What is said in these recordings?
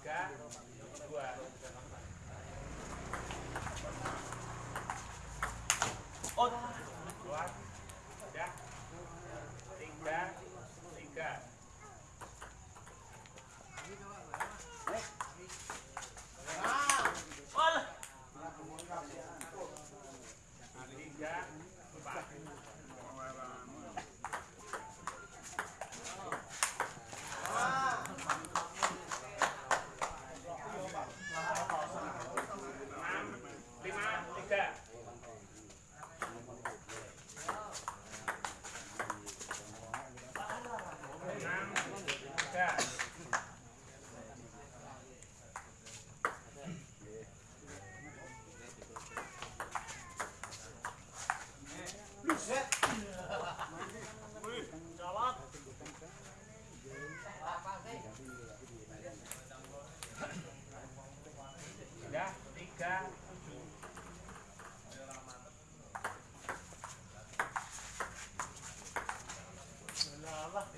tiga dua.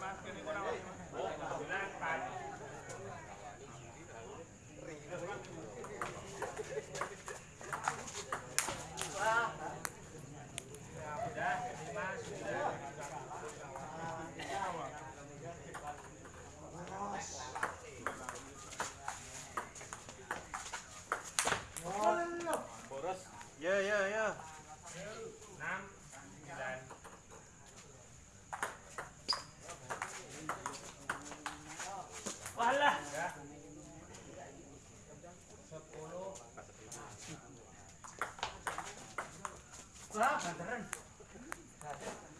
más que ninguna Gracias.